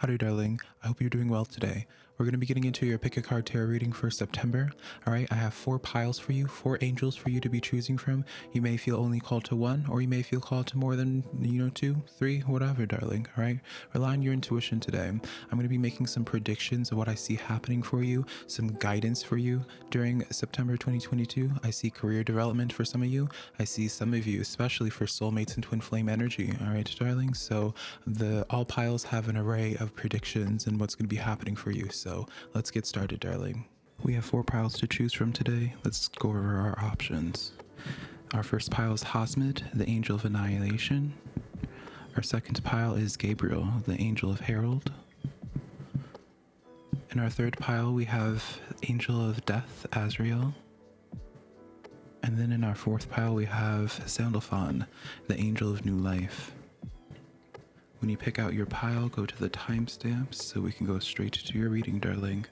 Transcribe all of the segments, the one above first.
Howdy, darling. I hope you're doing well today. We're going to be getting into your pick a card tarot reading for September. All right, I have four piles for you, four angels for you to be choosing from. You may feel only called to one, or you may feel called to more than, you know, two, three, whatever, darling. All right, rely on your intuition today. I'm going to be making some predictions of what I see happening for you, some guidance for you during September 2022. I see career development for some of you. I see some of you, especially for soulmates and twin flame energy. All right, darling. So the all piles have an array of predictions and what's going to be happening for you. So so let's get started, darling. We have four piles to choose from today. Let's go over our options. Our first pile is Hosmid, the Angel of Annihilation. Our second pile is Gabriel, the Angel of Herald. In our third pile, we have Angel of Death, Azrael. And then in our fourth pile, we have Sandalphon, the Angel of New Life. When you pick out your pile, go to the timestamps so we can go straight to your reading, darling.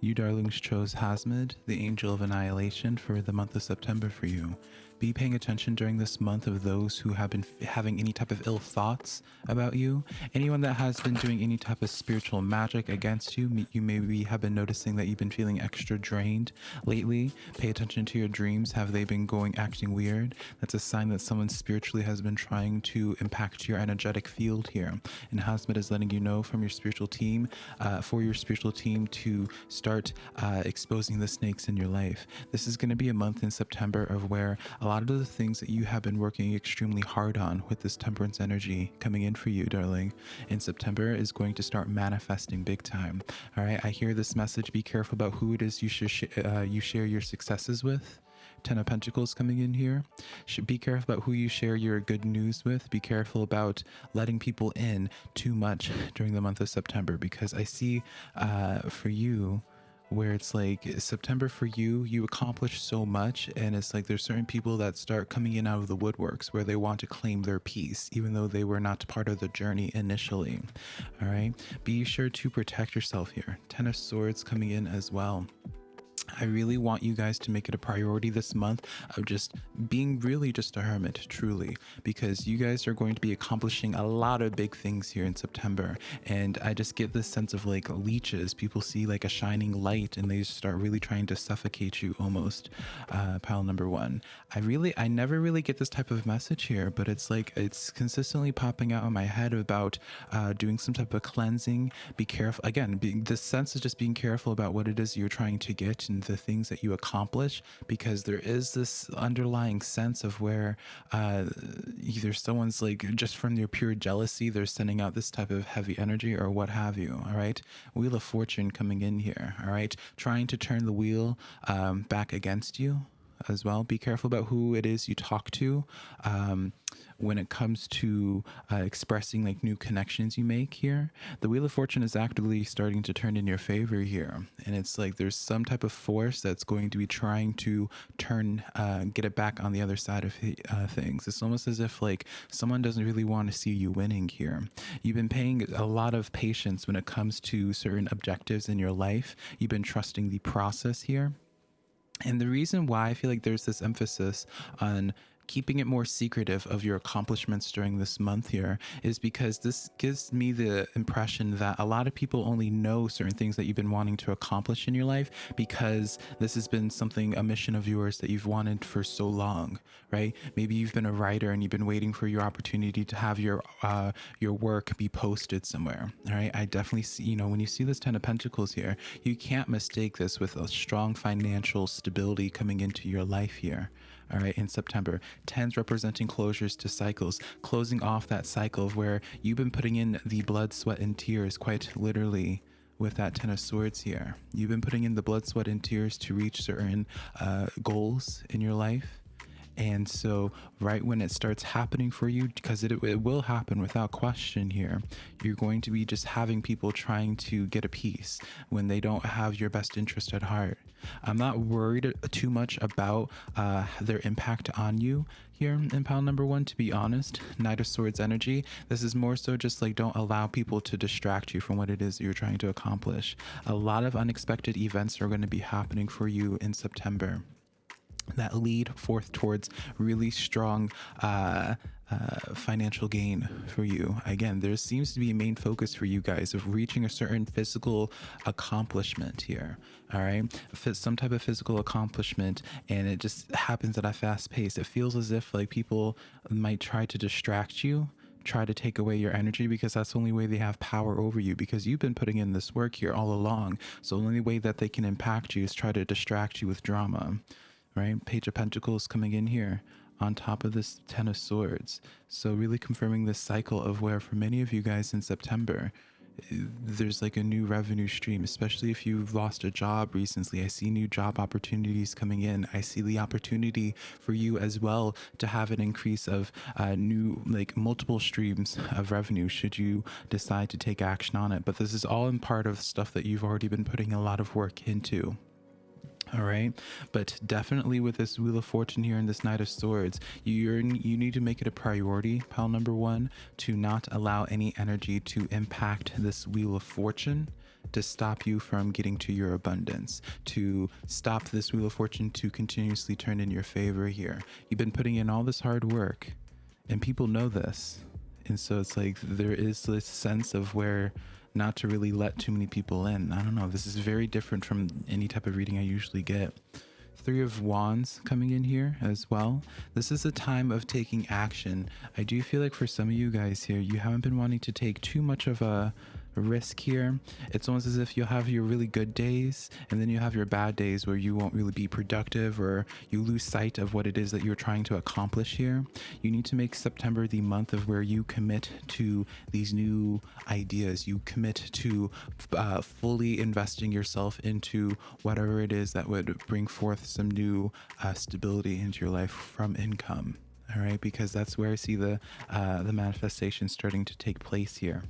You darlings chose Hasmid, the Angel of Annihilation, for the month of September for you be paying attention during this month of those who have been having any type of ill thoughts about you. Anyone that has been doing any type of spiritual magic against you, you maybe have been noticing that you've been feeling extra drained lately. Pay attention to your dreams. Have they been going acting weird? That's a sign that someone spiritually has been trying to impact your energetic field here. And Hasmet is letting you know from your spiritual team, uh, for your spiritual team to start uh, exposing the snakes in your life. This is going to be a month in September of where a lot of the things that you have been working extremely hard on with this temperance energy coming in for you, darling, in September is going to start manifesting big time. All right, I hear this message. Be careful about who it is you should sh uh, you share your successes with. Ten of Pentacles coming in here. Should be careful about who you share your good news with. Be careful about letting people in too much during the month of September because I see uh, for you where it's like September for you, you accomplish so much, and it's like there's certain people that start coming in out of the woodworks where they want to claim their piece, even though they were not part of the journey initially. All right, be sure to protect yourself here. Ten of Swords coming in as well. I really want you guys to make it a priority this month of just being really just a hermit, truly, because you guys are going to be accomplishing a lot of big things here in September. And I just get this sense of like leeches. People see like a shining light and they start really trying to suffocate you almost. Uh, pile number one. I really, I never really get this type of message here, but it's like it's consistently popping out in my head about uh, doing some type of cleansing. Be careful. Again, being, this sense is just being careful about what it is you're trying to get and the things that you accomplish because there is this underlying sense of where uh, either someone's like just from their pure jealousy, they're sending out this type of heavy energy or what have you. All right. Wheel of Fortune coming in here. All right. Trying to turn the wheel um, back against you as well. Be careful about who it is you talk to. Um, when it comes to uh, expressing like new connections you make here, the Wheel of Fortune is actively starting to turn in your favor here. And it's like there's some type of force that's going to be trying to turn, uh, get it back on the other side of uh, things. It's almost as if like someone doesn't really want to see you winning here. You've been paying a lot of patience when it comes to certain objectives in your life. You've been trusting the process here. And the reason why I feel like there's this emphasis on keeping it more secretive of your accomplishments during this month here is because this gives me the impression that a lot of people only know certain things that you've been wanting to accomplish in your life because this has been something a mission of yours that you've wanted for so long right? Maybe you've been a writer and you've been waiting for your opportunity to have your uh your work be posted somewhere all right? I definitely see you know when you see this ten of pentacles here you can't mistake this with a strong financial stability coming into your life here all right, in September. Tens representing closures to cycles, closing off that cycle where you've been putting in the blood, sweat, and tears quite literally with that Ten of Swords here. You've been putting in the blood, sweat, and tears to reach certain uh, goals in your life. And so, right when it starts happening for you, because it, it will happen without question here, you're going to be just having people trying to get a piece when they don't have your best interest at heart. I'm not worried too much about uh, their impact on you here in pile number one, to be honest. Knight of Swords energy. This is more so just like don't allow people to distract you from what it is you're trying to accomplish. A lot of unexpected events are going to be happening for you in September that lead forth towards really strong uh, uh, financial gain for you. Again, there seems to be a main focus for you guys of reaching a certain physical accomplishment here. All right, some type of physical accomplishment, and it just happens at a fast pace. It feels as if like people might try to distract you try to take away your energy because that's the only way they have power over you because you've been putting in this work here all along. So the only way that they can impact you is try to distract you with drama right? Page of Pentacles coming in here on top of this Ten of Swords. So really confirming this cycle of where for many of you guys in September, there's like a new revenue stream, especially if you've lost a job recently. I see new job opportunities coming in. I see the opportunity for you as well to have an increase of uh, new, like multiple streams of revenue should you decide to take action on it. But this is all in part of stuff that you've already been putting a lot of work into. All right, but definitely with this Wheel of Fortune here and this Knight of Swords, you're you need to make it a priority, pile number one, to not allow any energy to impact this Wheel of Fortune to stop you from getting to your abundance, to stop this Wheel of Fortune to continuously turn in your favor here. You've been putting in all this hard work, and people know this. And so it's like there is this sense of where not to really let too many people in. I don't know. This is very different from any type of reading I usually get. Three of Wands coming in here as well. This is a time of taking action. I do feel like for some of you guys here, you haven't been wanting to take too much of a risk here. It's almost as if you have your really good days and then you have your bad days where you won't really be productive or you lose sight of what it is that you're trying to accomplish here. You need to make September the month of where you commit to these new ideas. You commit to uh, fully investing yourself into whatever it is that would bring forth some new uh, stability into your life from income all right because that's where i see the uh, the manifestation starting to take place here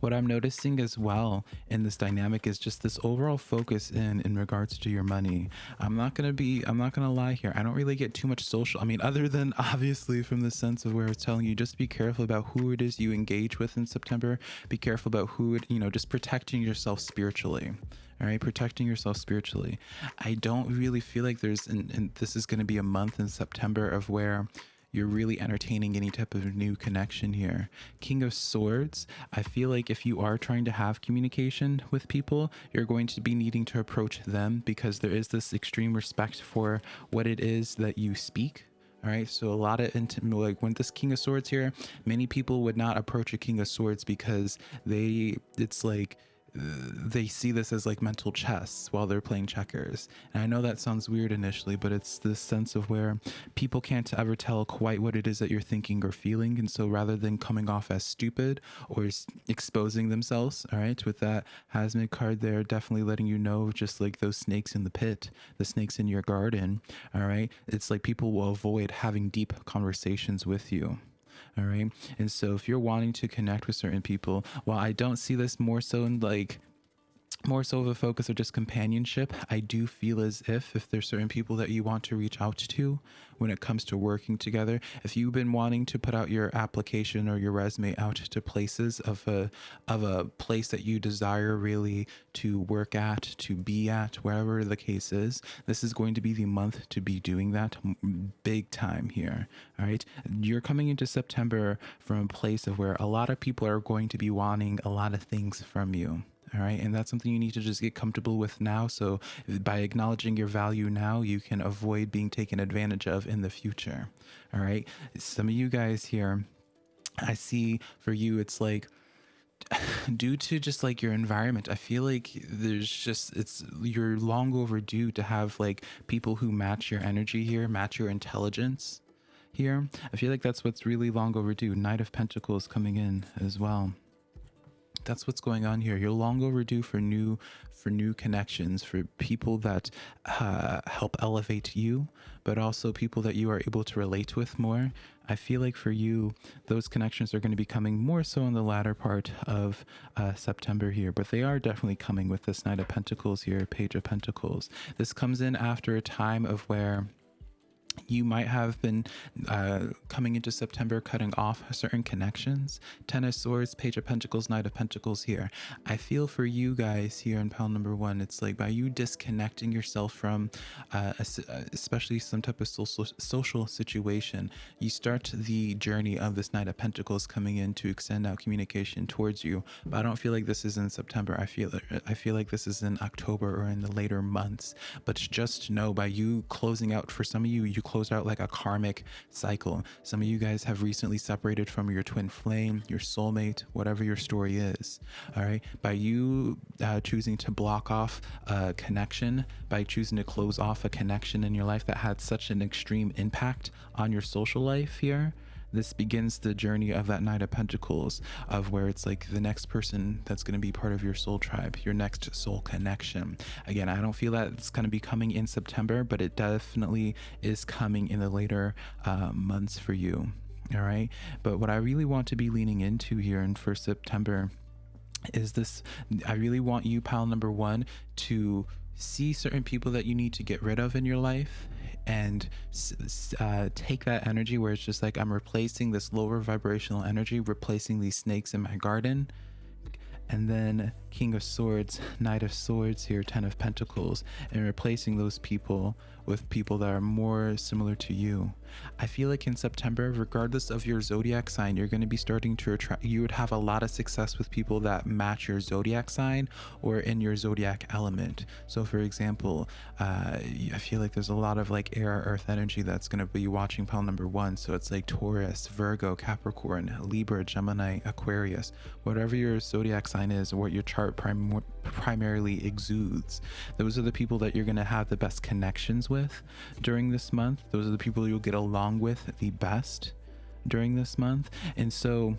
what I'm noticing as well in this dynamic is just this overall focus in in regards to your money. I'm not gonna be I'm not gonna lie here. I don't really get too much social. I mean, other than obviously from the sense of where it's telling you just be careful about who it is you engage with in September. Be careful about who it, you know, just protecting yourself spiritually all right protecting yourself spiritually i don't really feel like there's and, this is to be a month in september of where you're really entertaining any type of new connection here. King of Swords, I feel like if you are trying to have communication with people, you're going to be needing to approach them because there is this extreme respect for what it is that you speak. All right, so a lot of like when this King of Swords here, many people would not approach a King of Swords because they, it's like, they see this as like mental chess while they're playing checkers. And I know that sounds weird initially, but it's this sense of where people can't ever tell quite what it is that you're thinking or feeling. And so rather than coming off as stupid or exposing themselves, all right, with that Hasmid card there, definitely letting you know, just like those snakes in the pit, the snakes in your garden, all right, it's like people will avoid having deep conversations with you. All right. And so if you're wanting to connect with certain people, while I don't see this more so in like more so of a focus of just companionship i do feel as if if there's certain people that you want to reach out to when it comes to working together if you've been wanting to put out your application or your resume out to places of a of a place that you desire really to work at to be at wherever the case is this is going to be the month to be doing that big time here all right you're coming into september from a place of where a lot of people are going to be wanting a lot of things from you all right. And that's something you need to just get comfortable with now. So by acknowledging your value now, you can avoid being taken advantage of in the future. All right. Some of you guys here, I see for you, it's like, due to just like your environment i feel like there's just it's you're long overdue to have like people who match your energy here match your intelligence here i feel like that's what's really long overdue knight of pentacles coming in as well that's what's going on here. You're long overdue for new for new connections, for people that uh, help elevate you, but also people that you are able to relate with more. I feel like for you, those connections are going to be coming more so in the latter part of uh, September here, but they are definitely coming with this Knight of Pentacles here, Page of Pentacles. This comes in after a time of where you might have been uh, coming into September cutting off certain connections. Ten of Swords, Page of Pentacles, Knight of Pentacles here. I feel for you guys here in pile number one, it's like by you disconnecting yourself from uh, uh, especially some type of social, social situation, you start the journey of this Knight of Pentacles coming in to extend out communication towards you. But I don't feel like this is in September. I feel I feel like this is in October or in the later months. But just know by you closing out for some of you, you closed out like a karmic cycle. Some of you guys have recently separated from your twin flame, your soulmate, whatever your story is. All right. By you uh, choosing to block off a connection, by choosing to close off a connection in your life that had such an extreme impact on your social life here, this begins the journey of that Knight of Pentacles, of where it's like the next person that's going to be part of your soul tribe, your next soul connection. Again, I don't feel that it's going to be coming in September, but it definitely is coming in the later uh, months for you. All right. But what I really want to be leaning into here in for September is this I really want you, pile number one, to see certain people that you need to get rid of in your life and uh, take that energy where it's just like I'm replacing this lower vibrational energy, replacing these snakes in my garden. And then King of Swords, Knight of Swords here, Ten of Pentacles, and replacing those people with people that are more similar to you. I feel like in September, regardless of your zodiac sign, you're going to be starting to attract, you would have a lot of success with people that match your zodiac sign or in your zodiac element. So, for example, uh, I feel like there's a lot of like air earth energy that's going to be watching pile number one. So, it's like Taurus, Virgo, Capricorn, Libra, Gemini, Aquarius, whatever your zodiac sign is or what your chart prim primarily exudes. Those are the people that you're going to have the best connections with during this month. Those are the people you'll get along with the best during this month. And so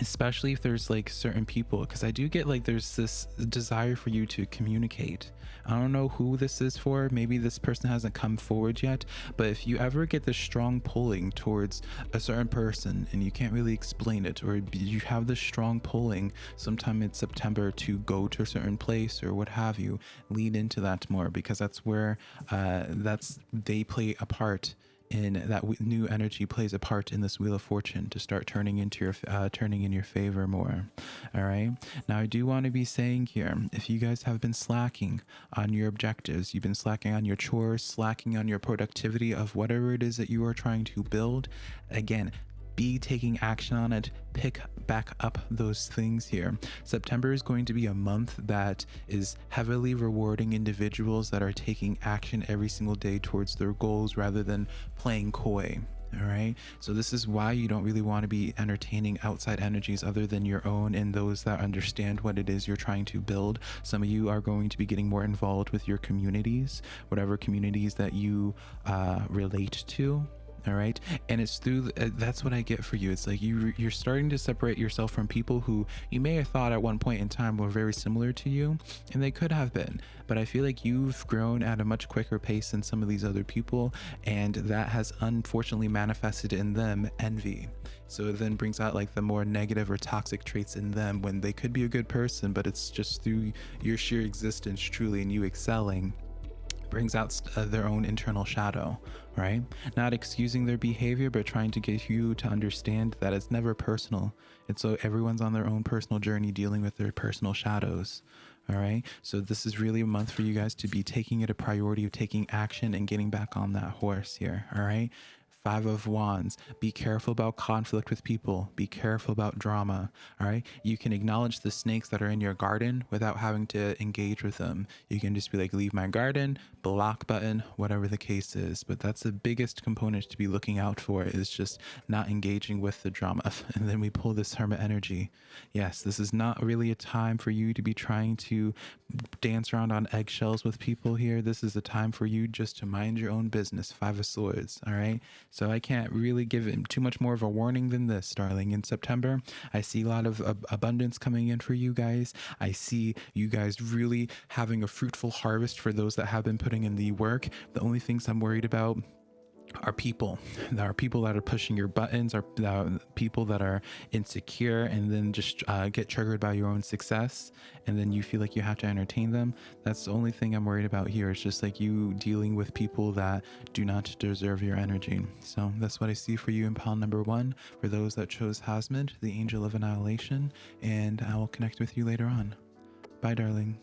especially if there's like certain people because i do get like there's this desire for you to communicate. I don't know who this is for. Maybe this person hasn't come forward yet. But if you ever get this strong pulling towards a certain person and you can't really explain it or you have this strong pulling sometime in september to go to a certain place or what have you lean into that more because that's where uh, that's they play a part in that new energy plays a part in this wheel of fortune to start turning into your uh, turning in your favor more. All right? Now i do want to be saying here if you guys have been slacking on your objectives you've been slacking on your chores slacking on your productivity of whatever it is that you are trying to build again be taking action on it, pick back up those things here. September is going to be a month that is heavily rewarding individuals that are taking action every single day towards their goals rather than playing coy. All right. So, this is why you don't really want to be entertaining outside energies other than your own and those that understand what it is you're trying to build. Some of you are going to be getting more involved with your communities, whatever communities that you uh, relate to all right? And it's through uh, that's what i get for you. It's like you you're starting to separate yourself from people who you may have thought at one point in time were very similar to you and they could have been. But i feel like you've grown at a much quicker pace than some of these other people and that has unfortunately manifested in them envy. So it then brings out like the more negative or toxic traits in them when they could be a good person but it's just through your sheer existence truly and you excelling brings out uh, their own internal shadow, right? Not excusing their behavior, but trying to get you to understand that it's never personal. It's so everyone's on their own personal journey dealing with their personal shadows. All right. So this is really a month for you guys to be taking it a priority of taking action and getting back on that horse here. All right. Five of Wands. Be careful about conflict with people. Be careful about drama. All right. You can acknowledge the snakes that are in your garden without having to engage with them. You can just be like, leave my garden, block button, whatever the case is. But that's the biggest component to be looking out for is just not engaging with the drama. And then we pull this hermit energy. Yes, this is not really a time for you to be trying to dance around on eggshells with people here. This is a time for you just to mind your own business. Five of Swords. All right. So I can't really give it too much more of a warning than this, darling. In September, I see a lot of ab- abundance coming in for you guys. I see you guys really having a fruitful harvest for those that have been putting in the work. The only things I'm worried about are people there are people that are pushing your buttons are people that are insecure and then just uh, get triggered by your own success and then you feel like you have to entertain them. That's the only thing i'm worried about here. It's just like you dealing with people that do not deserve your energy. So that's what i see for you in pile number one. For those that chose hasmid the angel of annihilation and i will connect with you later on. Bye darling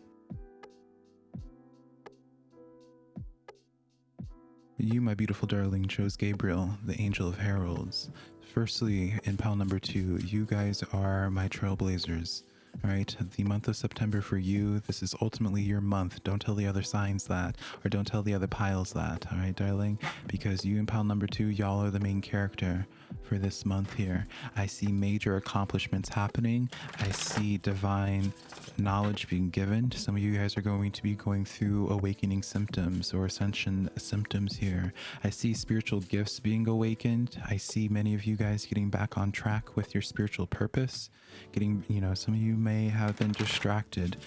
You, my beautiful darling, chose Gabriel, the angel of heralds. Firstly, in pile number two, you guys are my trailblazers. All right, the month of September for you, this is ultimately your month. Don't tell the other signs that, or don't tell the other piles that, all right, darling? Because you and pile number two, y'all are the main character for this month here. I see major accomplishments happening. I see divine knowledge being given. Some of you guys are going to be going through awakening symptoms or ascension symptoms here. I see spiritual gifts being awakened. I see many of you guys getting back on track with your spiritual purpose. Getting, you know, some of you may have been distracted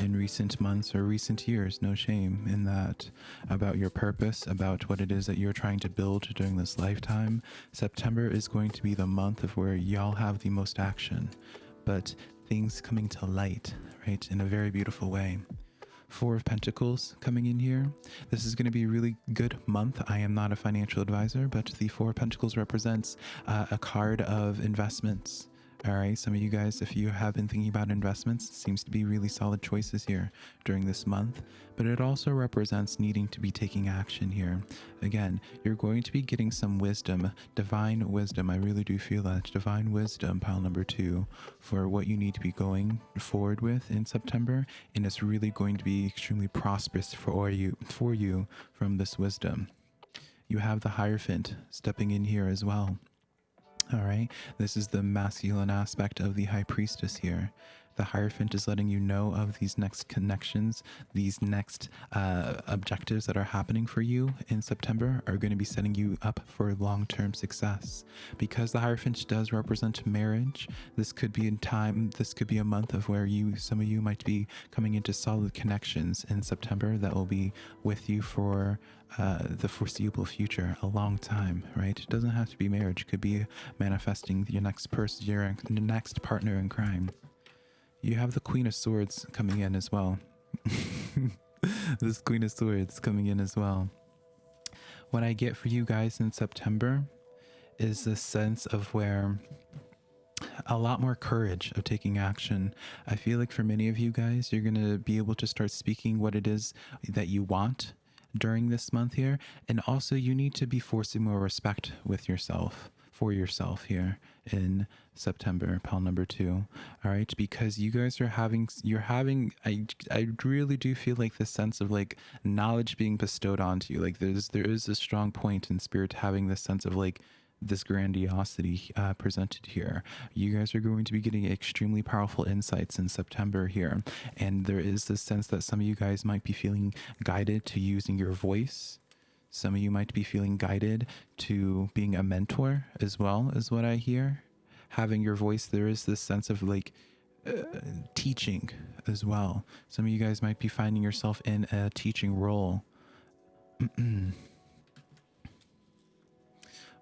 in recent months or recent years. No shame in that about your purpose, about what it is that you're trying to build during this lifetime. September is going to be the month of where y'all have the most action, but things coming to light, right, in a very beautiful way. Four of Pentacles coming in here. This is going to be a really good month. I am not a financial advisor, but the Four of Pentacles represents uh, a card of investments all right, some of you guys, if you have been thinking about investments, seems to be really solid choices here during this month, but it also represents needing to be taking action here. Again, you're going to be getting some wisdom, divine wisdom. I really do feel that divine wisdom, pile number two, for what you need to be going forward with in September, and it's really going to be extremely prosperous for you, for you from this wisdom. You have the Hierophant stepping in here as well. All right, this is the masculine aspect of the high priestess here. The Hierophant is letting you know of these next connections, these next uh, objectives that are happening for you in September are going to be setting you up for long term success. Because the Hierophant does represent marriage, this could be in time, this could be a month of where you, some of you might be coming into solid connections in September that will be with you for uh, the foreseeable future, a long time, right? It doesn't have to be marriage. It could be manifesting your next person, your next partner in crime. You have the Queen of Swords coming in as well. this Queen of Swords coming in as well. What I get for you guys in September is this sense of where a lot more courage of taking action. I feel like for many of you guys, you're going to be able to start speaking what it is that you want during this month here. And also, you need to be forcing more respect with yourself, for yourself here in September, pal number two. All right. Because you guys are having, you're having, I, I really do feel like this sense of like knowledge being bestowed onto you. Like there's, there is a strong point in spirit having this sense of like, this grandiosity uh, presented here. You guys are going to be getting extremely powerful insights in September here. And there is this sense that some of you guys might be feeling guided to using your voice. Some of you might be feeling guided to being a mentor as well, is what I hear. Having your voice, there is this sense of like, uh, teaching as well. Some of you guys might be finding yourself in a teaching role.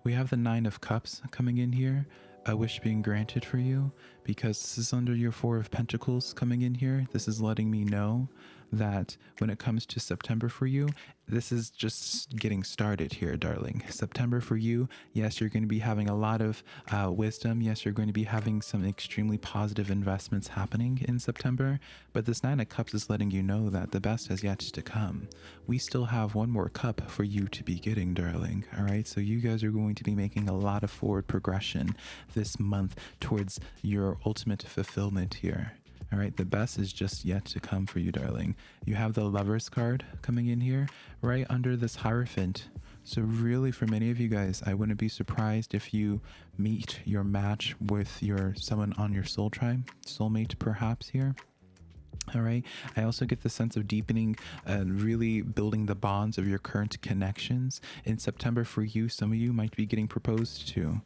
We have the Nine of Cups coming in here. A wish being granted for you because this is under your Four of Pentacles coming in here. This is letting me know that when it comes to September for you, this is just getting started here, darling. September for you, yes, you're going to be having a lot of uh, wisdom. Yes, you're going to be having some extremely positive investments happening in September. But this Nine of Cups is letting you know that the best has yet to come. We still have one more cup for you to be getting, darling. All right, so you guys are going to be making a lot of forward progression this month towards your ultimate fulfillment here. All right, the best is just yet to come for you, darling. You have the Lover's card coming in here right under this Hierophant. So really, for many of you guys, I wouldn't be surprised if you meet your match with your someone on your soul tribe, soulmate perhaps here. All right. I also get the sense of deepening and really building the bonds of your current connections. In September for you, some of you might be getting proposed to.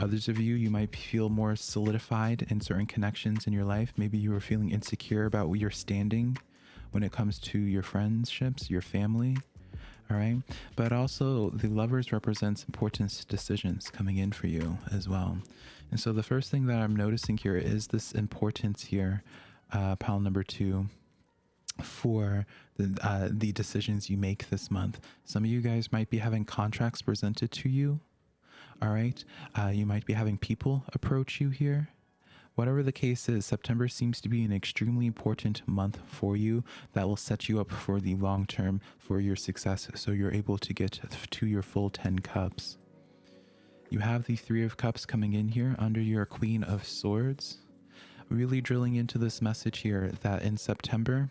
Others of you, you might feel more solidified in certain connections in your life. Maybe you are feeling insecure about your standing when it comes to your friendships, your family. All right. But also, the lovers represents important decisions coming in for you as well. And so, the first thing that I'm noticing here is this importance here, uh, pile number two, for the, uh, the decisions you make this month. Some of you guys might be having contracts presented to you. All right. Uh, you might be having people approach you here. Whatever the case is, September seems to be an extremely important month for you that will set you up for the long term for your success so you're able to get to your full 10 cups. You have the 3 of cups coming in here under your Queen of Swords. Really drilling into this message here that in September,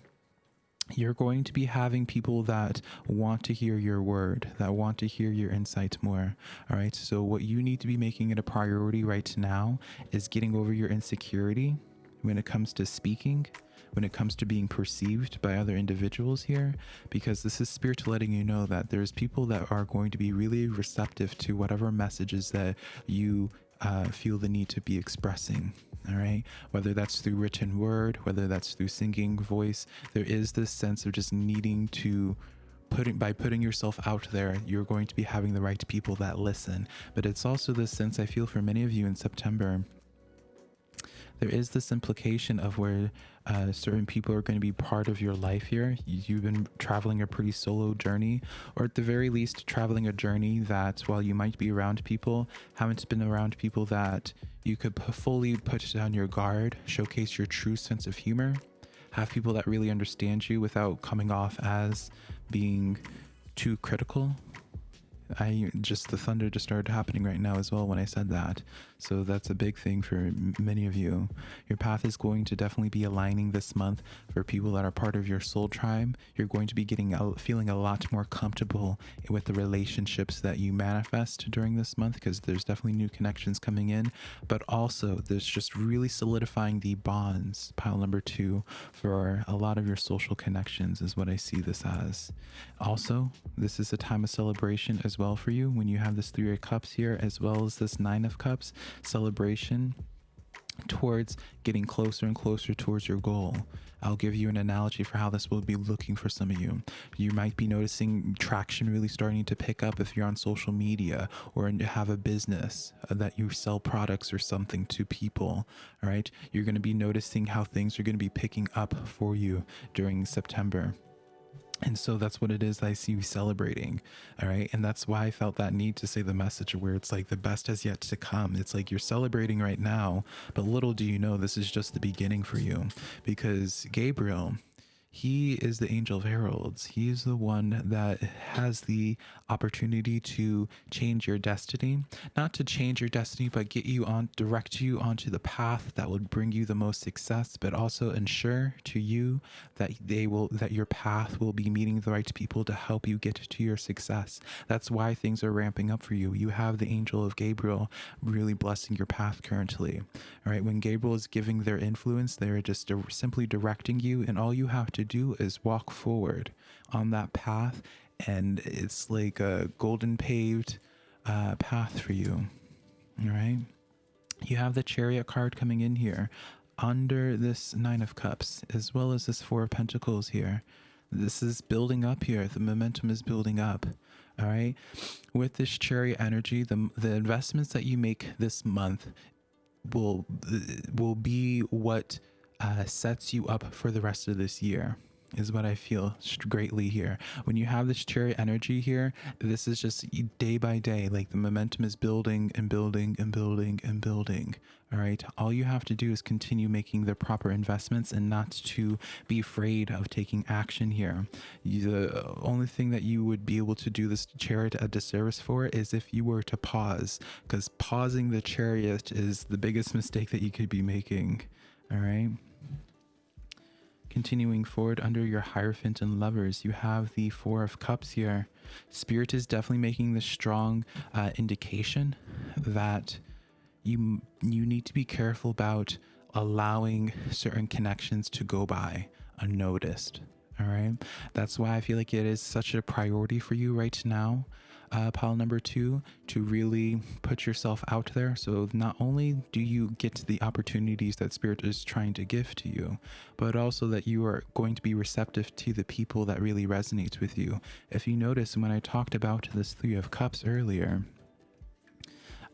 you're going to be having people that want to hear your word, that want to hear your insight more. All right. So, what you need to be making it a priority right now is getting over your insecurity when it comes to speaking, when it comes to being perceived by other individuals here, because this is spirit letting you know that there's people that are going to be really receptive to whatever messages that you uh, feel the need to be expressing all right? Whether that's through written word whether that's through singing voice there is this sense of just needing to putting by putting yourself out there you're going to be having the right people that listen. But it's also this sense i feel for many of you in september there is this implication of where uh, certain people are going to be part of your life here. You've been traveling a pretty solo journey, or at the very least, traveling a journey that while you might be around people, haven't been around people that you could fully put down your guard, showcase your true sense of humor, have people that really understand you without coming off as being too critical I just the thunder just started happening right now as well when I said that. So that's a big thing for many of you. Your path is going to definitely be aligning this month for people that are part of your soul tribe. You're going to be getting feeling a lot more comfortable with the relationships that you manifest during this month because there's definitely new connections coming in, but also there's just really solidifying the bonds. Pile number 2 for a lot of your social connections is what I see this as. Also, this is a time of celebration as well for you when you have this three of cups here as well as this nine of cups celebration towards getting closer and closer towards your goal. I'll give you an analogy for how this will be looking for some of you. You might be noticing traction really starting to pick up if you're on social media or you have a business uh, that you sell products or something to people. All right. You're going to be noticing how things are going to be picking up for you during September. And so that's what it is that I see you celebrating. All right. And that's why I felt that need to say the message where it's like the best has yet to come. It's like you're celebrating right now, but little do you know this is just the beginning for you because Gabriel, he is the angel of heralds. He is the one that has the opportunity to change your destiny, not to change your destiny, but get you on, direct you onto the path that would bring you the most success, but also ensure to you that they will, that your path will be meeting the right people to help you get to your success. That's why things are ramping up for you. You have the angel of Gabriel really blessing your path currently. All right. When Gabriel is giving their influence, they're just simply directing you, and all you have to to do is walk forward on that path, and it's like a golden paved uh, path for you. All right. You have the chariot card coming in here under this nine of cups, as well as this four of pentacles here. This is building up here. The momentum is building up. All right. With this chariot energy, the the investments that you make this month will will be what uh, sets you up for the rest of this year is what I feel greatly here. When you have this chariot energy here, this is just day by day, like the momentum is building and building and building and building. All right. All you have to do is continue making the proper investments and not to be afraid of taking action here. The only thing that you would be able to do this chariot a disservice for is if you were to pause, because pausing the chariot is the biggest mistake that you could be making. All right. Continuing forward under your Hierophant and Lovers, you have the Four of Cups here. Spirit is definitely making this strong uh, indication that you you need to be careful about allowing certain connections to go by unnoticed. All right. That's why I feel like it is such a priority for you right now uh, pile number two, to really put yourself out there. So not only do you get the opportunities that Spirit is trying to give to you, but also that you are going to be receptive to the people that really resonates with you. If you notice, when I talked about this Three of Cups earlier,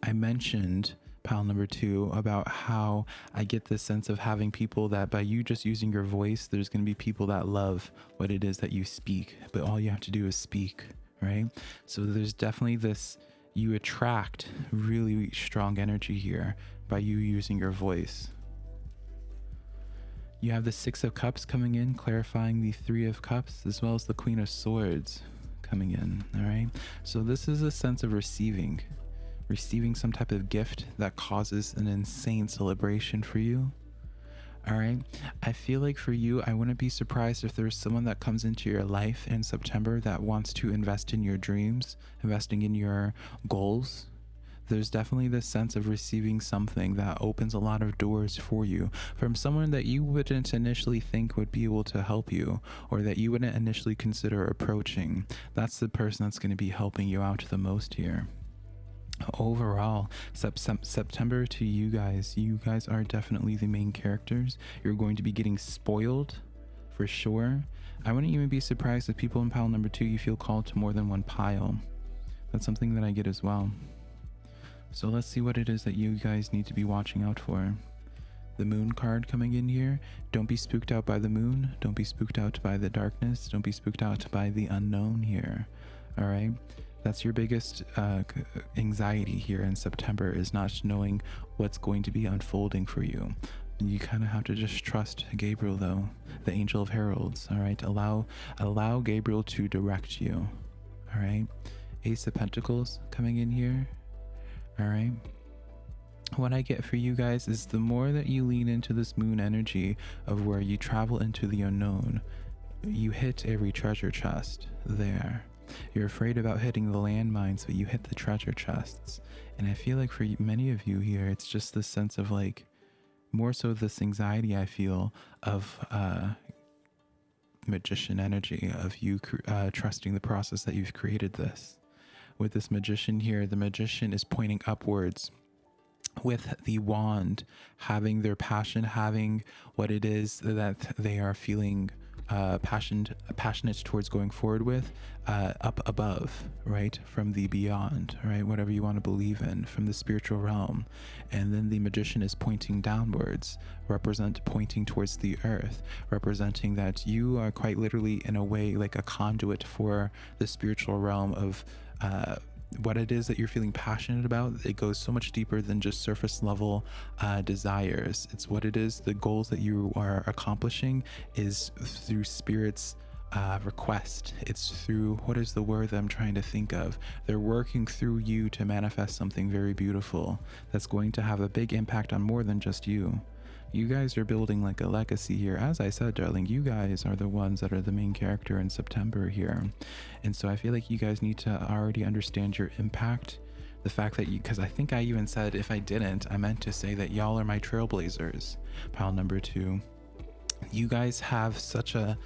I mentioned pile number two about how I get this sense of having people that by you just using your voice, there's going to be people that love what it is that you speak, but all you have to do is speak, right? So there's definitely this, you attract really strong energy here by you using your voice. You have the Six of Cups coming in, clarifying the Three of Cups, as well as the Queen of Swords coming in. All right. So this is a sense of receiving receiving some type of gift that causes an insane celebration for you. All right. I feel like for you, I wouldn't be surprised if there's someone that comes into your life in September that wants to invest in your dreams, investing in your goals. There's definitely this sense of receiving something that opens a lot of doors for you from someone that you wouldn't initially think would be able to help you or that you wouldn't initially consider approaching. That's the person that's going to be helping you out the most here overall sep- september to you guys you guys are definitely the main characters. You're going to be getting spoiled for sure. I wouldn't even be surprised if people in pile number two you feel called to more than one pile. That's something that i get as well. So let's see what it is that you guys need to be watching out for. The moon card coming in here. Don't be spooked out by the moon. Don't be spooked out by the darkness. Don't be spooked out by the unknown here. All right that's your biggest uh, anxiety here in September is not knowing what's going to be unfolding for you. You kind of have to just trust Gabriel, though, the angel of heralds. All right, allow allow Gabriel to direct you. All right, Ace of Pentacles coming in here. All right. What I get for you guys is the more that you lean into this moon energy of where you travel into the unknown, you hit every treasure chest there. You're afraid about hitting the landmines, but you hit the treasure chests. And I feel like for many of you here, it's just this sense of like, more so this anxiety I feel of uh, magician energy, of you uh, trusting the process that you've created this. With this magician here, the magician is pointing upwards with the wand, having their passion, having what it is that they are feeling uh, passionate, passionate towards going forward with uh, up above, right? From the beyond, right? Whatever you want to believe in, from the spiritual realm. And then the magician is pointing downwards, represent pointing towards the earth, representing that you are quite literally, in a way, like a conduit for the spiritual realm of. Uh, what it is that you're feeling passionate about it goes so much deeper than just surface level uh, desires. It's what it is the goals that you are accomplishing is through spirits uh, request. It's through what is the word that i'm trying to think of? They're working through you to manifest something very beautiful that's going to have a big impact on more than just you you guys are building like a legacy here. As I said, darling, you guys are the ones that are the main character in September here. And so I feel like you guys need to already understand your impact. The fact that you, because I think I even said if I didn't, I meant to say that y'all are my trailblazers. Pile number two. You guys have such a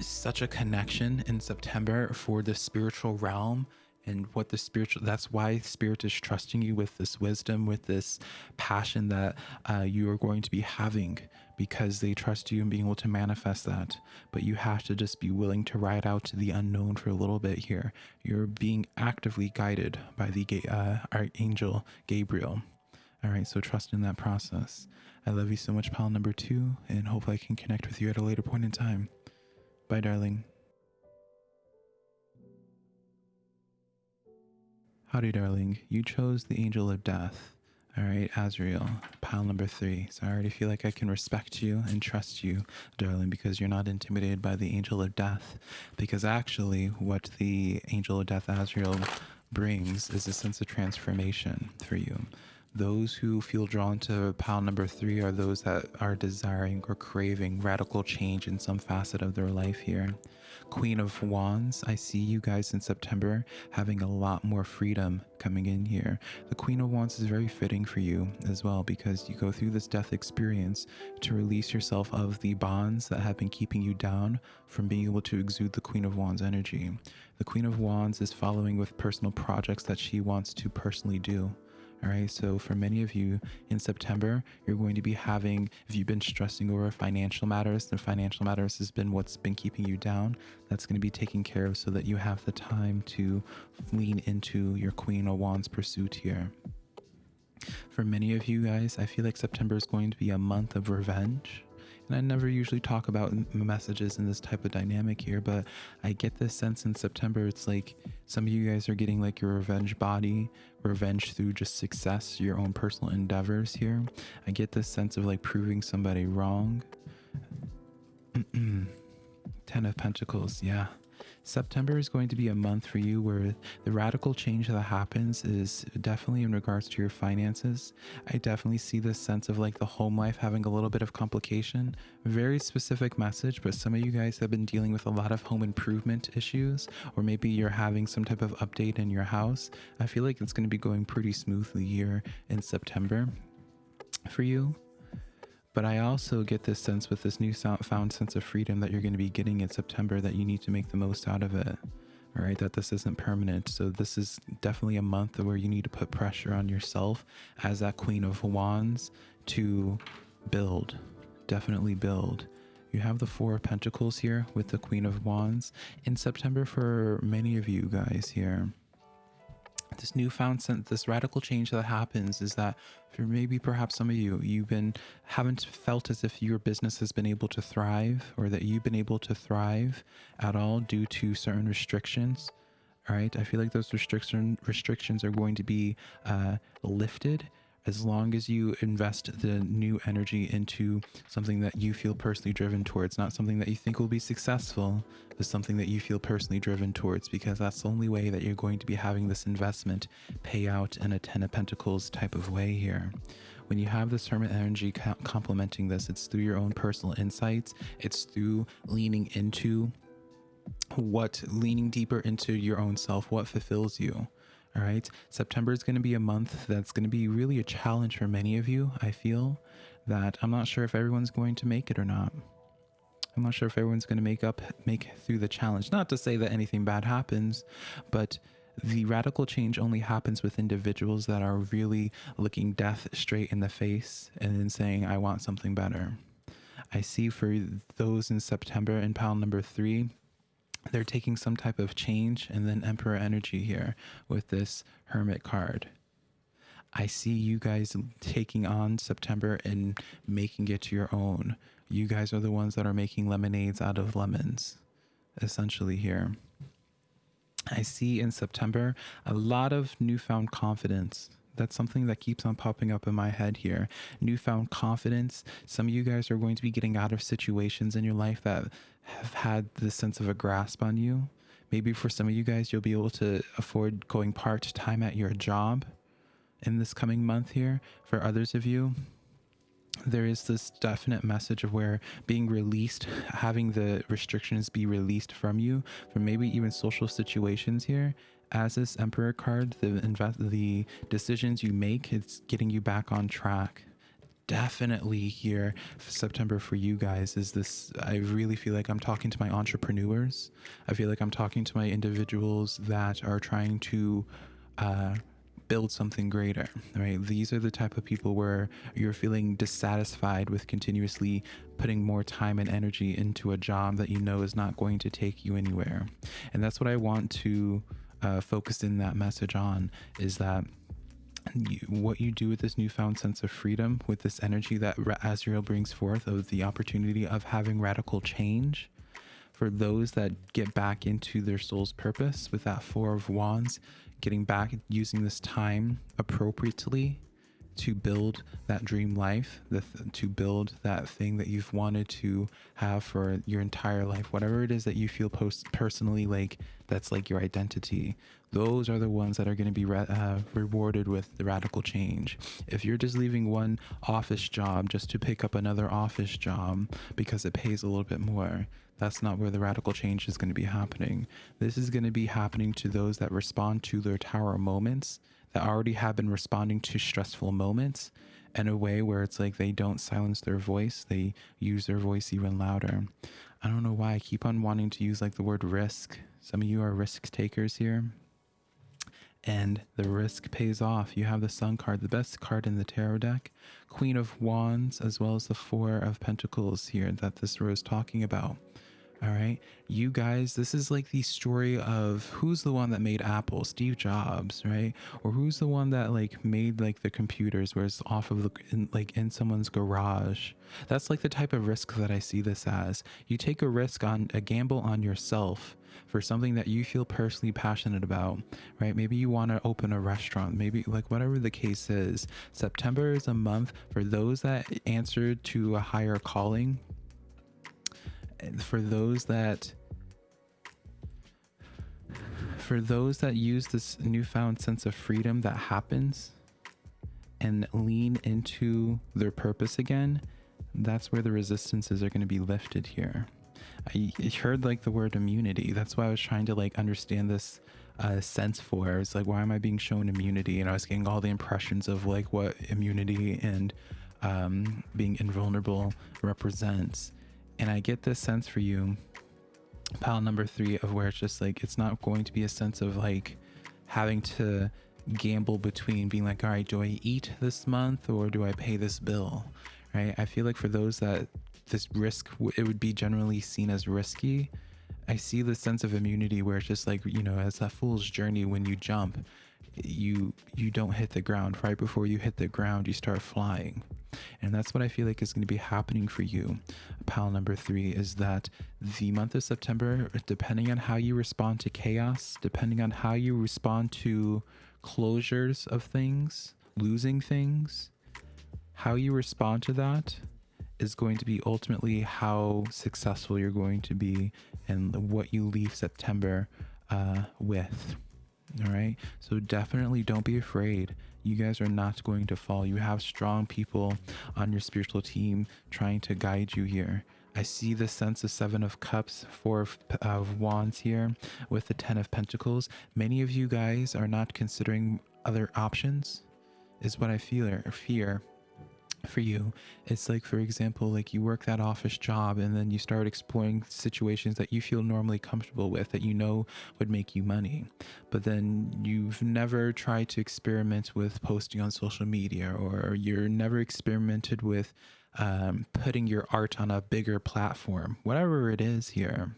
such a connection in September for the spiritual realm and what the spiritual that's why spirit is trusting you with this wisdom with this passion that uh, you are going to be having because they trust you and being able to manifest that. But you have to just be willing to ride out to the unknown for a little bit here. You're being actively guided by the uh, archangel gabriel. All right so trust in that process. I love you so much pal number two and hopefully i can connect with you at a later point in time. Bye darling Howdy, darling. You chose the angel of death. All right, Azrael, pile number three. So I already feel like I can respect you and trust you, darling, because you're not intimidated by the angel of death. Because actually, what the angel of death, Azrael, brings is a sense of transformation for you. Those who feel drawn to pile number three are those that are desiring or craving radical change in some facet of their life here. Queen of Wands, I see you guys in September having a lot more freedom coming in here. The Queen of Wands is very fitting for you as well because you go through this death experience to release yourself of the bonds that have been keeping you down from being able to exude the Queen of Wands energy. The Queen of Wands is following with personal projects that she wants to personally do. All right. So for many of you in September, you're going to be having, if you've been stressing over financial matters, the financial matters has been what's been keeping you down. That's going to be taken care of so that you have the time to lean into your Queen of Wands pursuit here. For many of you guys, I feel like September is going to be a month of revenge and I never usually talk about messages in this type of dynamic here, but I get this sense in September it's like some of you guys are getting like your revenge body, revenge through just success, your own personal endeavors here. I get this sense of like proving somebody wrong. Ten of Pentacles, yeah. September is going to be a month for you where the radical change that happens is definitely in regards to your finances. I definitely see this sense of like the home life having a little bit of complication. Very specific message, but some of you guys have been dealing with a lot of home improvement issues, or maybe you're having some type of update in your house. I feel like it's going to be going pretty smoothly here in September for you. But I also get this sense with this new found sense of freedom that you're going to be getting in September that you need to make the most out of it. All right, that this isn't permanent. So this is definitely a month where you need to put pressure on yourself as that Queen of Wands to build, definitely build. You have the Four of Pentacles here with the Queen of Wands in September for many of you guys here this newfound sense, this radical change that happens is that for maybe perhaps some of you, you've been haven't felt as if your business has been able to thrive or that you've been able to thrive at all due to certain restrictions. All right, I feel like those restriction restrictions are going to be uh, lifted as long as you invest the new energy into something that you feel personally driven towards, not something that you think will be successful, but something that you feel personally driven towards, because that's the only way that you're going to be having this investment pay out in a Ten of Pentacles type of way here. When you have this Hermit energy complementing this, it's through your own personal insights, it's through leaning into what leaning deeper into your own self, what fulfills you all right. September is going to be a month that's going to be really a challenge for many of you. I feel that I'm not sure if everyone's going to make it or not. I'm not sure if everyone's going to make up, make through the challenge. Not to say that anything bad happens, but the radical change only happens with individuals that are really looking death straight in the face and then saying, I want something better. I see for those in September in pile number three, they're taking some type of change and then emperor energy here with this hermit card i see you guys taking on september and making it to your own you guys are the ones that are making lemonades out of lemons essentially here i see in september a lot of newfound confidence that's something that keeps on popping up in my head here. Newfound confidence. Some of you guys are going to be getting out of situations in your life that have had this sense of a grasp on you. Maybe for some of you guys, you'll be able to afford going part time at your job in this coming month here. For others of you, there is this definite message of where being released, having the restrictions be released from you, from maybe even social situations here. As this Emperor card, the the decisions you make, it's getting you back on track definitely here September for you guys is this I really feel like I'm talking to my entrepreneurs. I feel like I'm talking to my individuals that are trying to uh, build something greater, right? These are the type of people where you're feeling dissatisfied with continuously putting more time and energy into a job that you know is not going to take you anywhere. And that's what I want to uh, focus in that message on is that you, what you do with this newfound sense of freedom, with this energy that Azrael brings forth of the opportunity of having radical change, for those that get back into their soul's purpose with that Four of Wands, getting back, using this time appropriately to build that dream life, the th- to build that thing that you've wanted to have for your entire life, whatever it is that you feel post- personally like that's like your identity. Those are the ones that are going to be re- uh, rewarded with the radical change. If you're just leaving one office job just to pick up another office job because it pays a little bit more, that's not where the radical change is going to be happening. This is going to be happening to those that respond to their tower moments, that already have been responding to stressful moments in a way where it's like they don't silence their voice, they use their voice even louder. I don't know why I keep on wanting to use like the word risk. Some of you are risk takers here. And the risk pays off. You have the Sun card, the best card in the tarot deck, Queen of Wands, as well as the Four of Pentacles here that this row is talking about. All right. You guys, this is like the story of who's the one that made Apple, Steve Jobs, right? Or who's the one that like made like the computers where it's off of the, in, like in someone's garage. That's like the type of risk that I see this as. You take a risk on a gamble on yourself for something that you feel personally passionate about, right? Maybe you want to open a restaurant, maybe like whatever the case is. September is a month for those that answer to a higher calling for those that for those that use this newfound sense of freedom that happens and lean into their purpose again, that's where the resistances are going to be lifted here. I heard like the word immunity. That's why I was trying to like understand this uh, sense for. It's like, why am I being shown immunity? And I was getting all the impressions of like what immunity and um, being invulnerable represents. And I get this sense for you, pile number three, of where it's just like, it's not going to be a sense of like having to gamble between being like, all right, do I eat this month or do I pay this bill? Right. I feel like for those that this risk, it would be generally seen as risky. I see the sense of immunity where it's just like, you know, as a fool's journey when you jump, you you don't hit the ground right before you hit the ground you start flying and that's what i feel like is going to be happening for you. Pile number three is that the month of september depending on how you respond to chaos depending on how you respond to closures of things losing things how you respond to that is going to be ultimately how successful you're going to be and what you leave september uh, with all right. So definitely don't be afraid. You guys are not going to fall. You have strong people on your spiritual team trying to guide you here. I see the sense of Seven of Cups, Four of, of Wands here with the Ten of Pentacles. Many of you guys are not considering other options, is what I feel or fear for you. It's like for example like you work that office job and then you start exploring situations that you feel normally comfortable with that you know would make you money. But then you've never tried to experiment with posting on social media or you're never experimented with um, putting your art on a bigger platform. Whatever it is here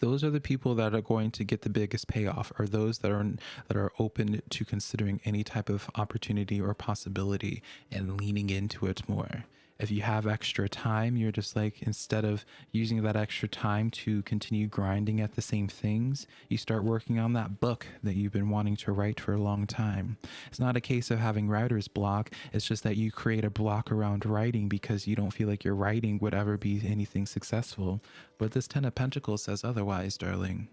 those are the people that are going to get the biggest payoff are those that are that are open to considering any type of opportunity or possibility and leaning into it more if you have extra time, you're just like, instead of using that extra time to continue grinding at the same things, you start working on that book that you've been wanting to write for a long time. It's not a case of having writer's block, it's just that you create a block around writing because you don't feel like your writing would ever be anything successful. But this Ten of Pentacles says otherwise, darling.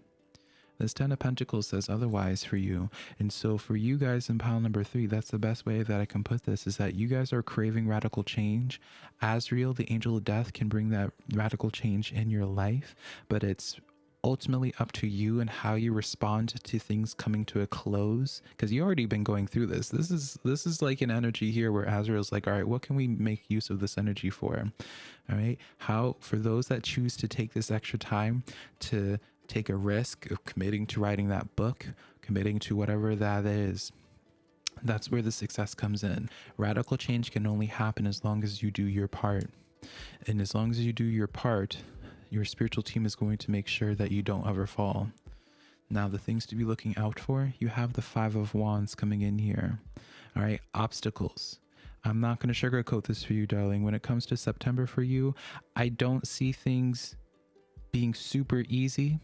This Ten of Pentacles says otherwise for you. And so for you guys in pile number three, that's the best way that I can put this is that you guys are craving radical change. Azrael, the angel of death, can bring that radical change in your life, but it's ultimately up to you and how you respond to things coming to a close because you already been going through this this is this is like an energy here where azrael's like all right what can we make use of this energy for all right how for those that choose to take this extra time to take a risk of committing to writing that book, committing to whatever that is. That's where the success comes in. Radical change can only happen as long as you do your part. And as long as you do your part, your spiritual team is going to make sure that you don't ever fall. Now, the things to be looking out for, you have the Five of Wands coming in here. All right, obstacles. I'm not going to sugarcoat this for you, darling. When it comes to September for you, I don't see things being super easy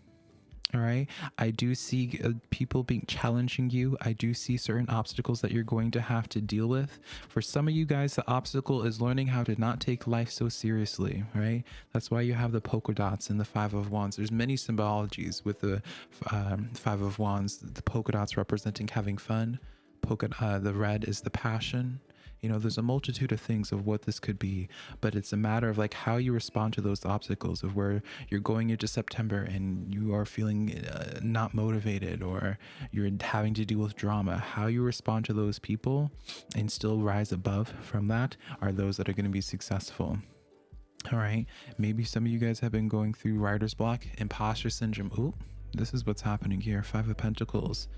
All right. I do see uh, people being challenging you. I do see certain obstacles that you're going to have to deal with. For some of you guys, the obstacle is learning how to not take life so seriously, right? That's why you have the polka dots and the five of wands. There's many symbologies with the um, five of wands. The polka dots representing having fun. Polka, uh, the red is the passion you know there's a multitude of things of what this could be but it's a matter of like how you respond to those obstacles of where you're going into september and you are feeling uh, not motivated or you're having to deal with drama. How you respond to those people and still rise above from that are those that are going to be successful. All right maybe some of you guys have been going through writer's block imposter syndrome. Ooh, this is what's happening here. Five of pentacles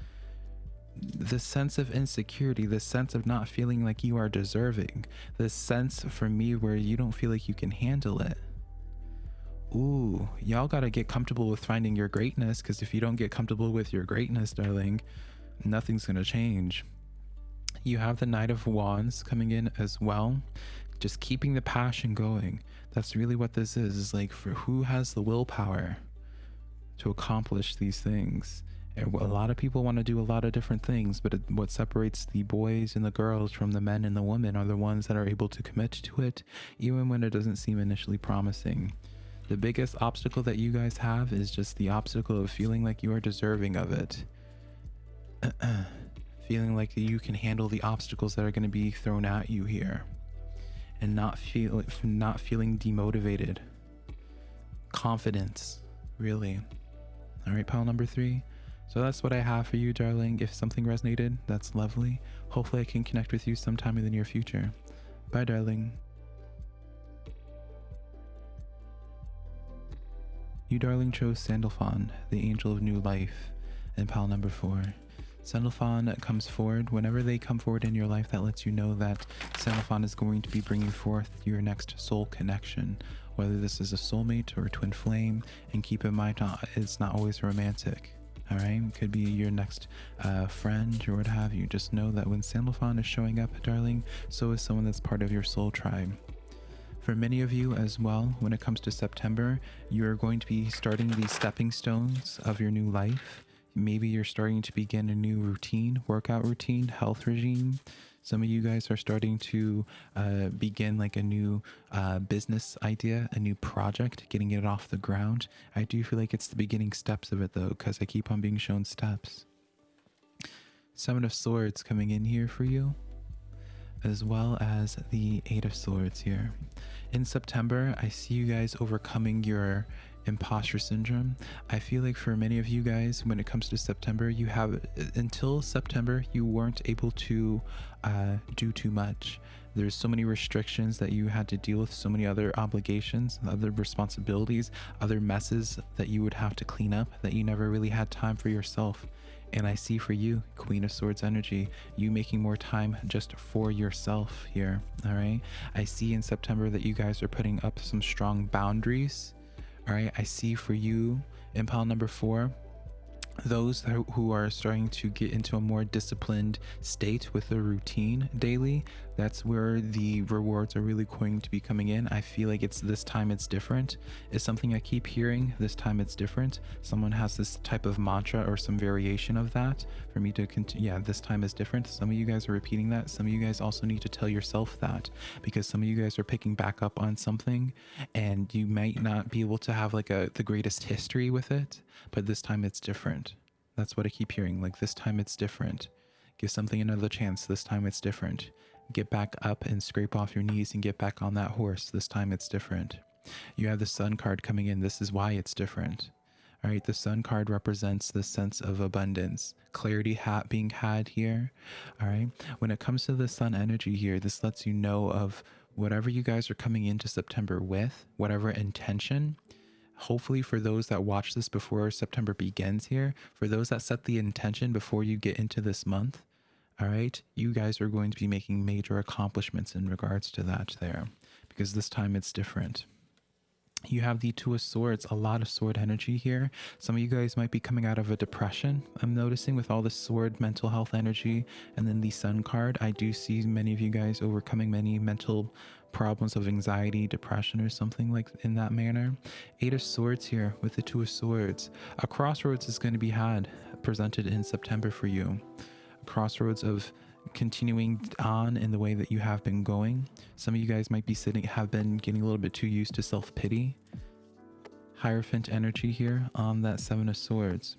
the sense of insecurity, the sense of not feeling like you are deserving, the sense for me where you don't feel like you can handle it. Ooh, y'all gotta get comfortable with finding your greatness because if you don't get comfortable with your greatness, darling, nothing's gonna change. You have the Knight of Wands coming in as well, just keeping the passion going. That's really what this is, is like for who has the willpower to accomplish these things a lot of people want to do a lot of different things, but it, what separates the boys and the girls from the men and the women are the ones that are able to commit to it, even when it doesn't seem initially promising. The biggest obstacle that you guys have is just the obstacle of feeling like you are deserving of it. feeling like you can handle the obstacles that are going to be thrown at you here. And not feel not feeling demotivated. Confidence, really. All right, pile number three. So that's what I have for you, darling. If something resonated, that's lovely. Hopefully I can connect with you sometime in the near future. Bye, darling. You, darling, chose Sandalphon, the angel of new life, in pile number four. Sandalphon comes forward. Whenever they come forward in your life, that lets you know that Sandalphon is going to be bringing forth your next soul connection, whether this is a soulmate or a twin flame. And keep in mind, uh, it's not always romantic all right could be your next uh, friend or what have you. Just know that when sandalphon is showing up darling so is someone that's part of your soul tribe. For many of you as well when it comes to september you're going to be starting these stepping stones of your new life. Maybe you're starting to begin a new routine workout routine health regime some of you guys are starting to uh, begin like a new uh, business idea, a new project, getting it off the ground. I do feel like it's the beginning steps of it though, because I keep on being shown steps. Seven of Swords coming in here for you, as well as the Eight of Swords here. In September, I see you guys overcoming your imposter syndrome. I feel like for many of you guys, when it comes to September, you have until September, you weren't able to uh, do too much. There's so many restrictions that you had to deal with, so many other obligations, other responsibilities, other messes that you would have to clean up that you never really had time for yourself. And I see for you, Queen of Swords energy, you making more time just for yourself here. All right. I see in September that you guys are putting up some strong boundaries all right, I see for you in pile number four, those who are starting to get into a more disciplined state with a routine daily that's where the rewards are really going to be coming in. I feel like it's this time it's different. It's something i keep hearing this time it's different. Someone has this type of mantra or some variation of that for me to continue yeah this time is different. Some of you guys are repeating that. Some of you guys also need to tell yourself that because some of you guys are picking back up on something and you might not be able to have like a the greatest history with it but this time it's different. That's what i keep hearing like this time it's different. Give something another chance. This time it's different get back up and scrape off your knees and get back on that horse. This time it's different. You have the sun card coming in. This is why it's different. All right, the sun card represents the sense of abundance, clarity hat being had here. All right, when it comes to the sun energy here, this lets you know of whatever you guys are coming into September with, whatever intention. Hopefully, for those that watch this before September begins here, for those that set the intention before you get into this month, all right, you guys are going to be making major accomplishments in regards to that there because this time it's different. you have the two of swords a lot of sword energy here. Some of you guys might be coming out of a depression i'm noticing with all the sword mental health energy and then the sun card. I do see many of you guys overcoming many mental problems of anxiety depression or something like in that manner. Eight of swords here with the two of swords. A crossroads is going to be had presented in september for you crossroads of continuing on in the way that you have been going. Some of you guys might be sitting, have been getting a little bit too used to self pity. Hierophant energy here on that Seven of Swords.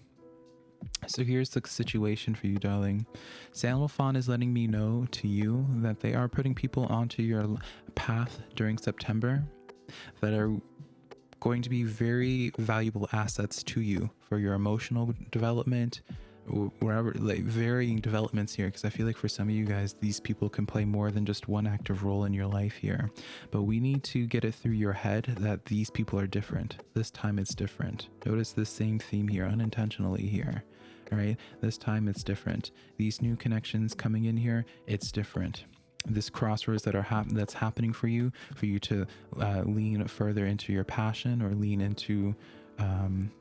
So here's the situation for you, darling. Sandalphon is letting me know to you that they are putting people onto your path during September that are going to be very valuable assets to you for your emotional development, wherever like varying developments here because i feel like for some of you guys these people can play more than just one active role in your life here. But we need to get it through your head that these people are different. This time it's different. Notice the same theme here unintentionally here all right? This time it's different. These new connections coming in here it's different. This crossroads that are hap- that's happening for you for you to uh, lean further into your passion or lean into um,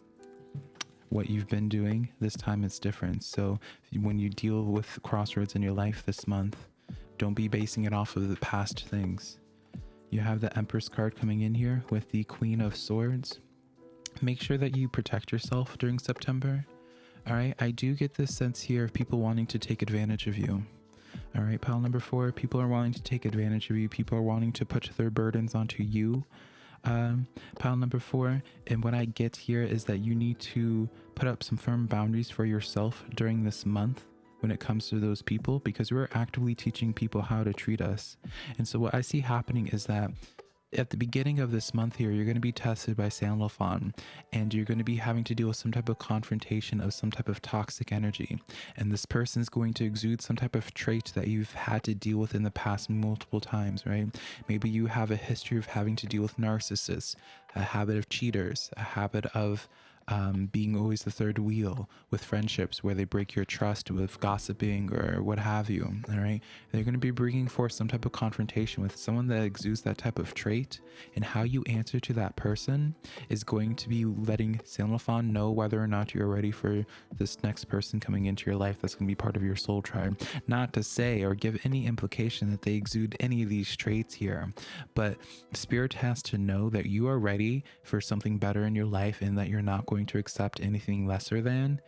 what you've been doing. This time it's different. So when you deal with crossroads in your life this month, don't be basing it off of the past things. You have the Empress card coming in here with the Queen of Swords. Make sure that you protect yourself during September. All right, I do get this sense here of people wanting to take advantage of you. All right, pile number four, people are wanting to take advantage of you. People are wanting to put their burdens onto you um, pile number four. And what I get here is that you need to put up some firm boundaries for yourself during this month when it comes to those people because we're actively teaching people how to treat us. And so what I see happening is that at the beginning of this month here, you're going to be tested by Sandalphon and you're going to be having to deal with some type of confrontation of some type of toxic energy. And this person is going to exude some type of trait that you've had to deal with in the past multiple times, right? Maybe you have a history of having to deal with narcissists, a habit of cheaters, a habit of um, being always the third wheel with friendships where they break your trust with gossiping or what have you. All right. They're going to be bringing forth some type of confrontation with someone that exudes that type of trait. And how you answer to that person is going to be letting Sandalphon know whether or not you're ready for this next person coming into your life that's going to be part of your soul tribe. Not to say or give any implication that they exude any of these traits here, but Spirit has to know that you are ready for something better in your life and that you're not going to accept anything lesser than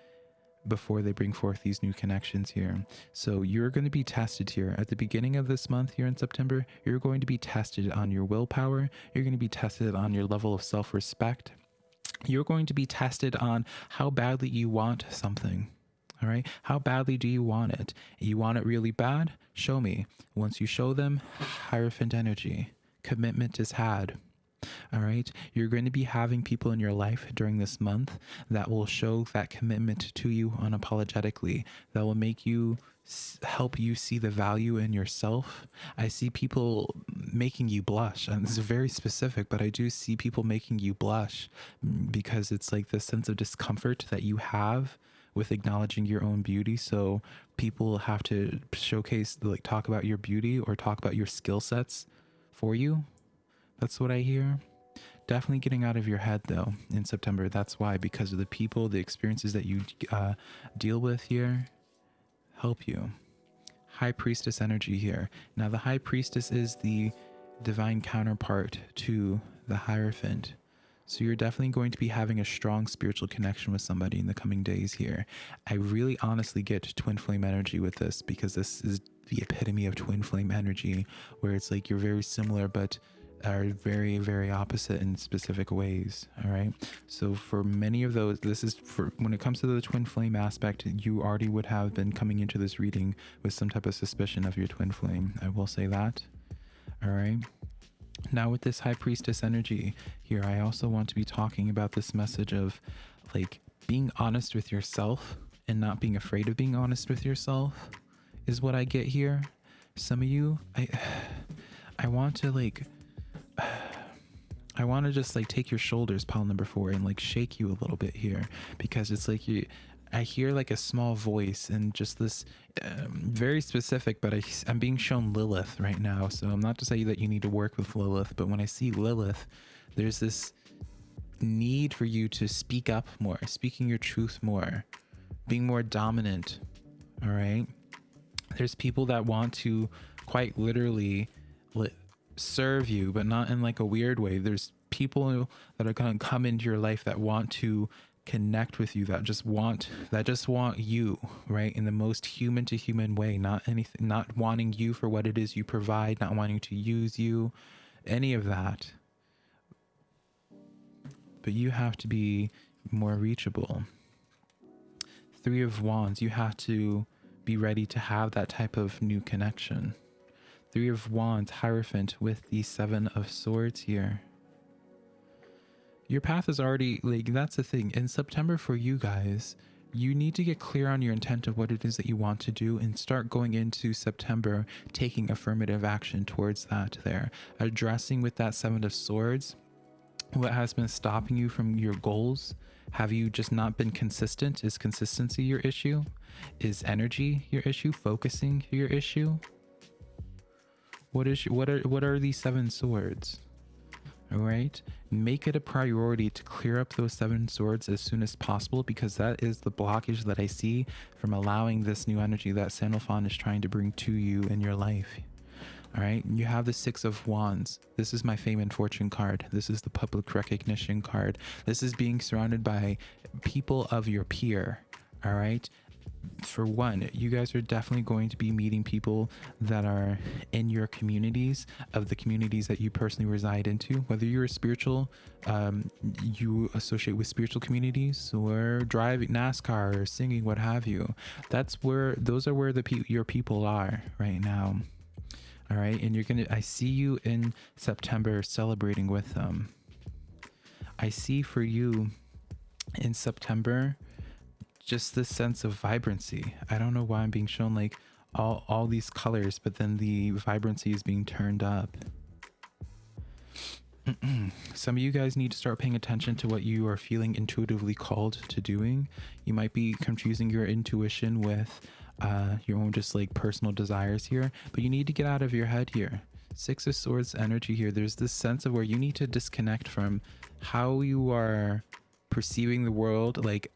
before they bring forth these new connections here. So you're going to be tested here at the beginning of this month here in September. You're going to be tested on your willpower. You're going to be tested on your level of self respect. You're going to be tested on how badly you want something. All right. How badly do you want it? You want it really bad? Show me. Once you show them, Hierophant energy. Commitment is had. All right. You're going to be having people in your life during this month that will show that commitment to you unapologetically, that will make you help you see the value in yourself. I see people making you blush, and this is very specific, but I do see people making you blush mm, because it's like the sense of discomfort that you have with acknowledging your own beauty. So people have to showcase, like, talk about your beauty or talk about your skill sets for you that's what I hear. Definitely getting out of your head though in September. That's why, because of the people, the experiences that you uh, deal with here, help you. High Priestess energy here. Now, the High Priestess is the divine counterpart to the Hierophant. So you're definitely going to be having a strong spiritual connection with somebody in the coming days here. I really honestly get twin flame energy with this because this is the epitome of twin flame energy where it's like you're very similar but are very very opposite in specific ways all right? So for many of those this is for when it comes to the twin flame aspect you already would have been coming into this reading with some type of suspicion of your twin flame i will say that all right? Now with this high priestess energy here i also want to be talking about this message of like being honest with yourself and not being afraid of being honest with yourself is what i get here. Some of you i i want to like I want to just like take your shoulders, pile number four, and like shake you a little bit here because it's like you. I hear like a small voice and just this um, very specific, but I, I'm being shown Lilith right now. So I'm not to say that you need to work with Lilith, but when I see Lilith, there's this need for you to speak up more, speaking your truth more, being more dominant. All right. There's people that want to quite literally li- serve you, but not in like a weird way. There's people that are going to come into your life that want to connect with you that just want that just want you right in the most human to human way not anything not wanting you for what it is you provide not wanting to use you any of that. But you have to be more reachable. Three of wands you have to be ready to have that type of new connection three of wands hierophant with the seven of swords here. Your path is already like that's the thing. In september for you guys you need to get clear on your intent of what it is that you want to do and start going into september taking affirmative action towards that there. Addressing with that seven of swords what has been stopping you from your goals. Have you just not been consistent? Is consistency your issue? Is energy your issue? Focusing your issue what is what are what are these seven swords? All right. Make it a priority to clear up those seven swords as soon as possible because that is the blockage that i see from allowing this new energy that sandalphon is trying to bring to you in your life. All right. You have the six of wands. This is my fame and fortune card. This is the public recognition card. This is being surrounded by people of your peer. All right for one, you guys are definitely going to be meeting people that are in your communities of the communities that you personally reside into, whether you're a spiritual, um, you associate with spiritual communities or driving NASCAR or singing, what have you. That's where those are where the pe- your people are right now. All right. And you're going to, I see you in September celebrating with them. I see for you in September just this sense of vibrancy. I don't know why I'm being shown like all, all these colors, but then the vibrancy is being turned up. Some of you guys need to start paying attention to what you are feeling intuitively called to doing. You might be confusing your intuition with uh, your own just like personal desires here, but you need to get out of your head here. Six of Swords energy here. There's this sense of where you need to disconnect from how you are perceiving the world. Like,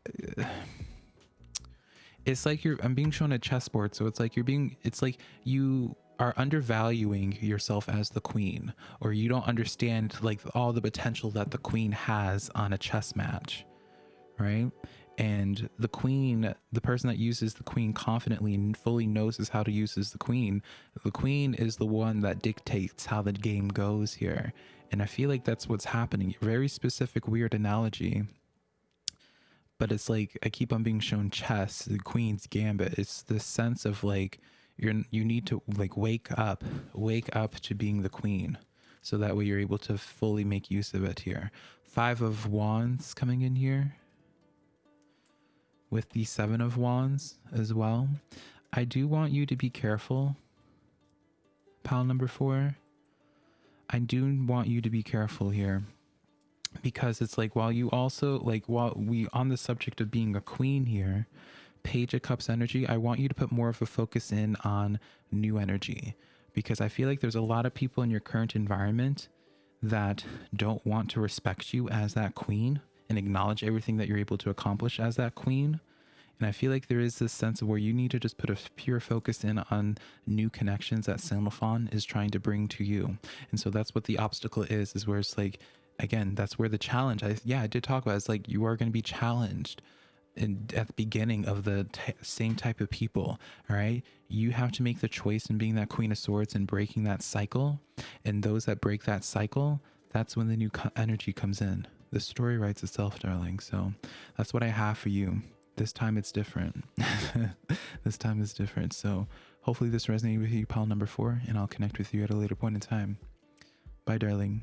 it's like you're i'm being shown a chessboard so it's like you're being it's like you are undervaluing yourself as the queen or you don't understand like all the potential that the queen has on a chess match right? And the queen the person that uses the queen confidently and fully knows how to use as the queen. The queen is the one that dictates how the game goes here. And i feel like that's what's happening. Very specific weird analogy but it's like I keep on being shown chess, the queen's gambit. It's this sense of like you're you need to like wake up, wake up to being the queen. So that way you're able to fully make use of it here. Five of wands coming in here with the seven of wands as well. I do want you to be careful. Pile number four. I do want you to be careful here because it's like while you also like while we on the subject of being a queen here page of cups energy i want you to put more of a focus in on new energy because i feel like there's a lot of people in your current environment that don't want to respect you as that queen and acknowledge everything that you're able to accomplish as that queen and I feel like there is this sense of where you need to just put a pure focus in on new connections that Sandalphon is trying to bring to you. And so that's what the obstacle is, is where it's like again, that's where the challenge. I yeah, I did talk about. It. It's like you are going to be challenged. In, at the beginning of the t- same type of people all right you have to make the choice in being that queen of swords and breaking that cycle and those that break that cycle that's when the new co- energy comes in the story writes itself darling so that's what i have for you this time it's different this time is different so hopefully this resonated with you pile number four and i'll connect with you at a later point in time bye darling